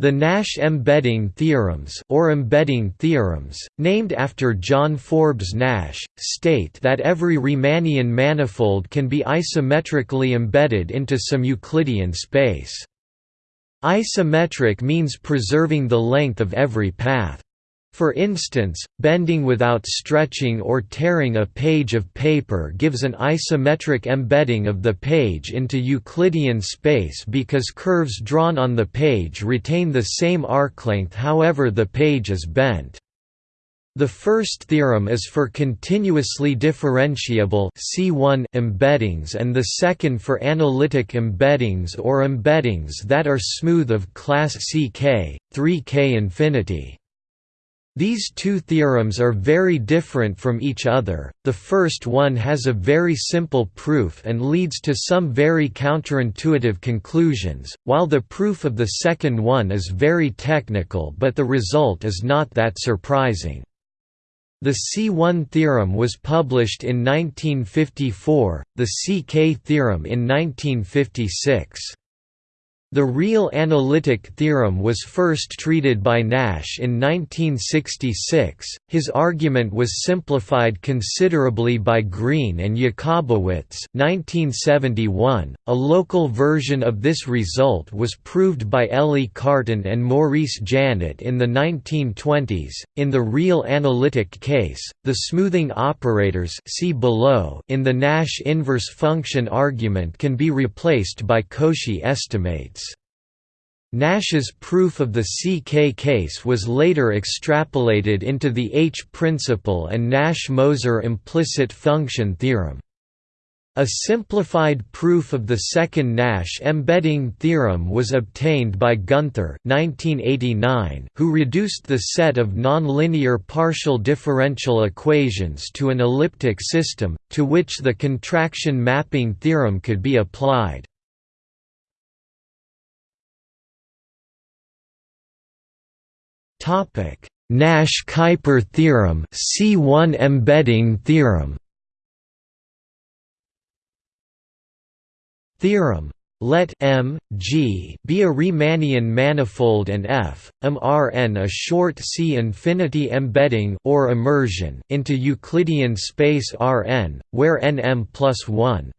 The Nash embedding theorems or embedding theorems, named after John Forbes Nash, state that every Riemannian manifold can be isometrically embedded into some Euclidean space. Isometric means preserving the length of every path. For instance, bending without stretching or tearing a page of paper gives an isometric embedding of the page into Euclidean space because curves drawn on the page retain the same arc length however the page is bent. The first theorem is for continuously differentiable C1 embeddings and the second for analytic embeddings or embeddings that are smooth of class CK, 3K infinity. These two theorems are very different from each other, the first one has a very simple proof and leads to some very counterintuitive conclusions, while the proof of the second one is very technical but the result is not that surprising. The C1 theorem was published in 1954, the CK theorem in 1956. The real analytic theorem was first treated by Nash in 1966. His argument was simplified considerably by Greene and Jacobowitz. 1971. A local version of this result was proved by Élie Cartan and Maurice Janet in the 1920s. In the real analytic case, the smoothing operators see below in the Nash inverse function argument can be replaced by Cauchy estimates. Nash's proof of the CK case was later extrapolated into the H-principle and Nash-Moser implicit function theorem. A simplified proof of the second Nash embedding theorem was obtained by Gunther 1989, who reduced the set of nonlinear partial differential equations to an elliptic system, to which the contraction mapping theorem could be applied. Topic: Nash-Kuiper theorem, C1 embedding theorem. Theorem let M, G be a Riemannian manifold and F, M Rn a short C infinity embedding or immersion into Euclidean space Rn, where Nm plus 1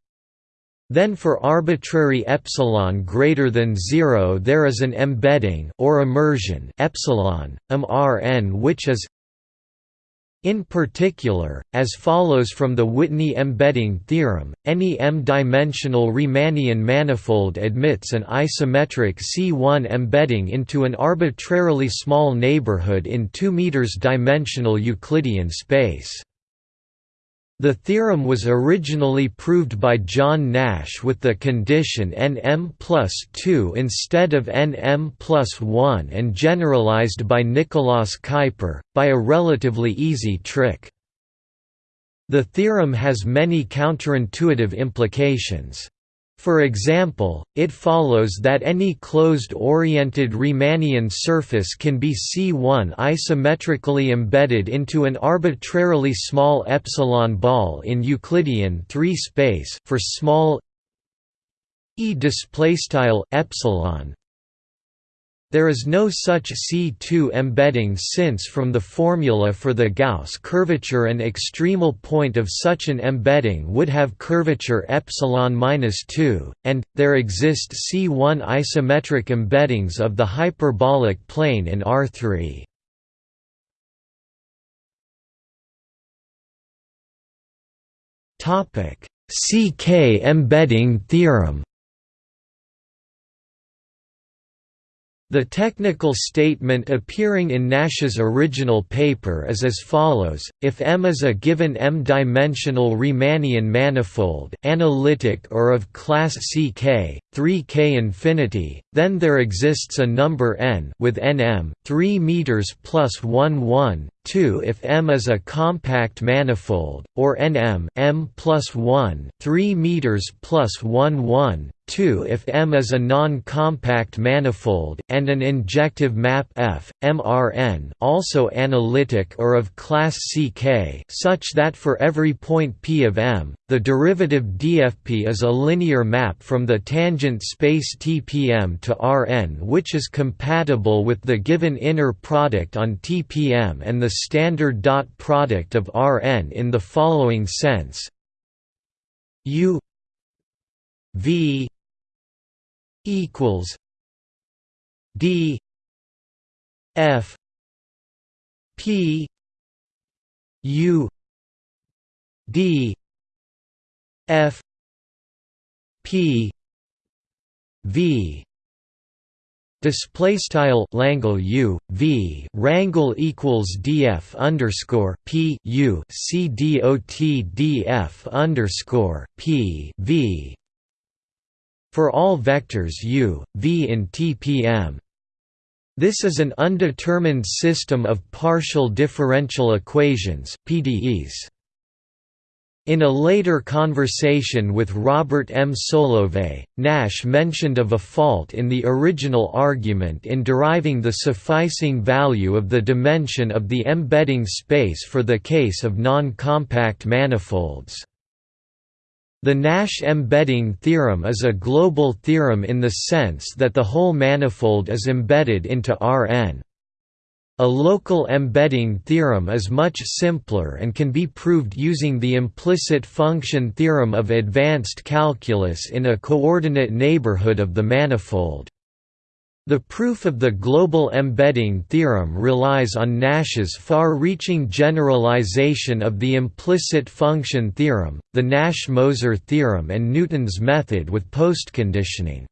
then for arbitrary epsilon greater than 0 there is an embedding or immersion epsilon mrn which is in particular, as follows from the Whitney embedding theorem, any m-dimensional Riemannian manifold admits an isometric C1 embedding into an arbitrarily small neighborhood in 2 m dimensional Euclidean space. The theorem was originally proved by John Nash with the condition Nm plus 2 instead of Nm plus 1 and generalized by Nicolaas Kuiper, by a relatively easy trick. The theorem has many counterintuitive implications. For example, it follows that any closed-oriented Riemannian surface can be C1 isometrically embedded into an arbitrarily small epsilon ball in Euclidean 3 space for small e epsilon there is no such C2 embedding since from the formula for the Gauss curvature an extremal point of such an embedding would have curvature epsilon minus 2, and, there exist C1 isometric embeddings of the hyperbolic plane in R3. CK embedding theorem The technical statement appearing in Nash's original paper is as follows, if M is a given m-dimensional Riemannian manifold analytic or of class Ck, 3k infinity, then there exists a number n with nm, 3 meters plus 1 1, 2 if M is a compact manifold, or Nm m plus 1 3 meters plus 1 1, 2 if M is a non-compact manifold, and an injective map F, MRN also analytic or of class CK such that for every point P of M, the derivative DFP is a linear map from the tangent space TPM to Rn which is compatible with the given inner product on TPM and the standard dot product of Rn in the following sense. U V equals D F P U D F P V. Display style Langle U V. Rangle equals DF underscore P U C D O T DF underscore P V for all vectors u, v in TPM. This is an undetermined system of partial differential equations PDEs. In a later conversation with Robert M. Solovay, Nash mentioned of a fault in the original argument in deriving the sufficing value of the dimension of the embedding space for the case of non-compact manifolds. The Nash embedding theorem is a global theorem in the sense that the whole manifold is embedded into Rn. A local embedding theorem is much simpler and can be proved using the implicit function theorem of advanced calculus in a coordinate neighborhood of the manifold. The proof of the global embedding theorem relies on Nash's far-reaching generalization of the implicit function theorem, the Nash-Moser theorem and Newton's method with postconditioning.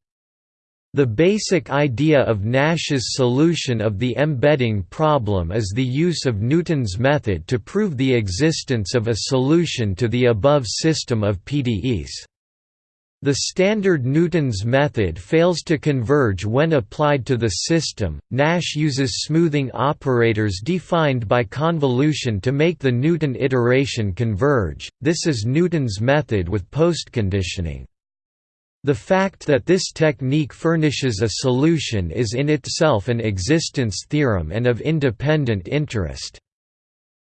The basic idea of Nash's solution of the embedding problem is the use of Newton's method to prove the existence of a solution to the above system of PDEs. The standard Newton's method fails to converge when applied to the system. Nash uses smoothing operators defined by convolution to make the Newton iteration converge. This is Newton's method with postconditioning. The fact that this technique furnishes a solution is in itself an existence theorem and of independent interest.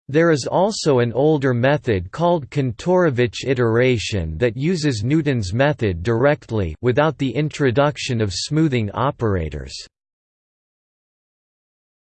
There is also an older method called Kantorovich iteration that uses Newton's method directly without the introduction of smoothing operators.